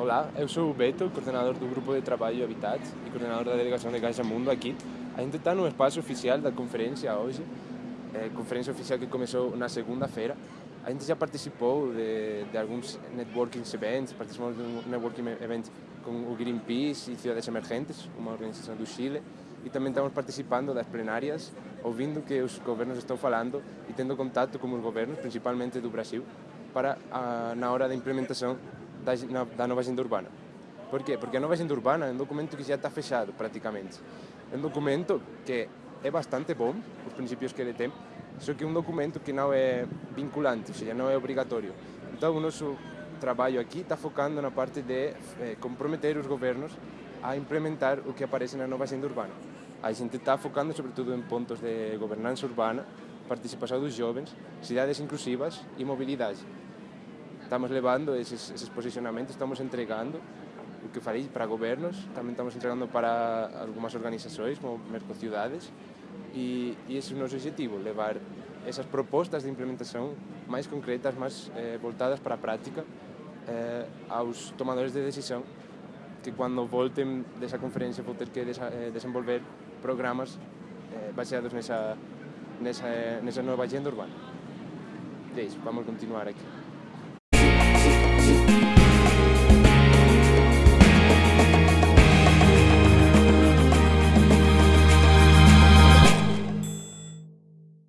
Olá, eu sou o Beto, coordenador do Grupo de Trabalho Habitat e coordenador da Delegação de Caixa Mundo aqui. A gente está no espaço oficial da conferência hoje, é, conferência oficial que começou na segunda-feira. A gente já participou de, de alguns networking events, participamos de um networking event com o Greenpeace e Cidades Emergentes, uma organização do Chile, e também estamos participando das plenárias, ouvindo que os governos estão falando e tendo contato com os governos, principalmente do Brasil, para a, na hora da implementação da, na, da nova agenda urbana. Por quê? Porque a nova agenda urbana é um documento que já está fechado, praticamente. É um documento que é bastante bom, os princípios que ele tem, só que é um documento que não é vinculante, ou seja, não é obrigatório. Então, o nosso trabalho aqui está focando na parte de eh, comprometer os governos a implementar o que aparece na nova agenda urbana. A gente está focando sobretudo em pontos de governança urbana, participação dos jovens, cidades inclusivas e mobilidade estamos levando esses, esses posicionamentos, estamos entregando o que falei para governos, também estamos entregando para algumas organizações como Mercociudades e, e esse é o nosso objetivo, levar essas propostas de implementação mais concretas, mais eh, voltadas para a prática eh, aos tomadores de decisão que quando voltem dessa conferência vão ter que eh, desenvolver programas eh, baseados nessa, nessa, nessa nova agenda urbana. É isso, vamos continuar aqui.